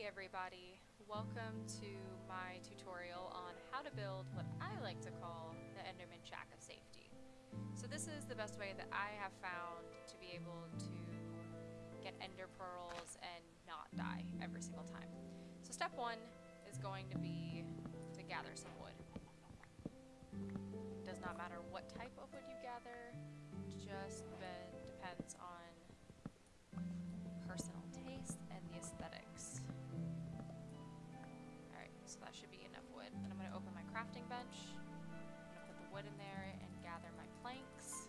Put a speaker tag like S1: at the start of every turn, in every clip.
S1: Hey everybody, welcome to my tutorial on how to build what I like to call the Enderman Shack of Safety. So this is the best way that I have found to be able to get ender pearls and not die every single time. So step one is going to be to gather some wood. It does not matter what type of wood you gather, just crafting bench. I'm to put the wood in there and gather my planks.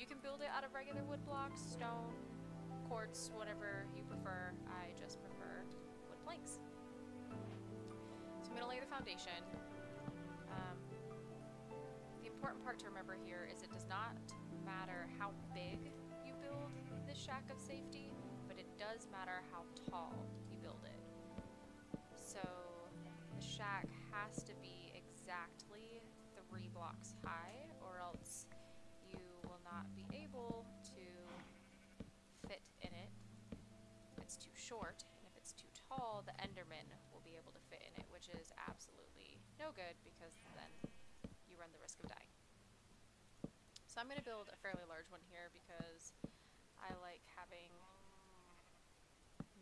S1: You can build it out of regular wood blocks, stone, quartz, whatever you prefer. I just prefer wood planks. So I'm to lay the foundation. Um, the important part to remember here is it does not matter how big you build this shack of safety but it does matter how tall blocks high or else you will not be able to fit in it if it's too short. And if it's too tall, the Enderman will be able to fit in it, which is absolutely no good because then you run the risk of dying. So I'm going to build a fairly large one here because I like having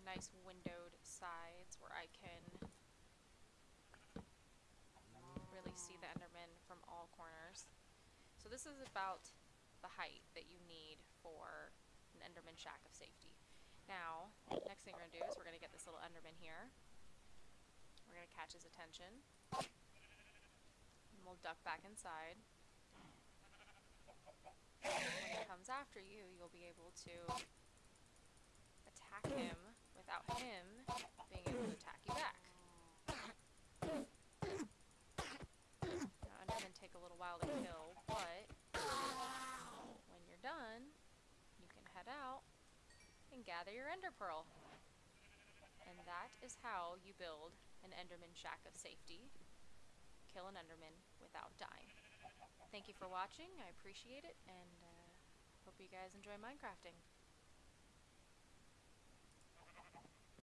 S1: nice windowed sides where I can So this is about the height that you need for an Enderman shack of safety. Now, next thing we're going to do is we're going to get this little Enderman here. We're going to catch his attention. And we'll duck back inside. When he comes after you, you'll be able to attack him without him being able to attack you back. Now, Endermen take a little while to kill, but when you're done, head out and gather your Ender Pearl. And that is how you build an Enderman Shack of Safety. Kill an Enderman without dying. Thank you for watching, I appreciate it, and uh, hope you guys enjoy Minecrafting.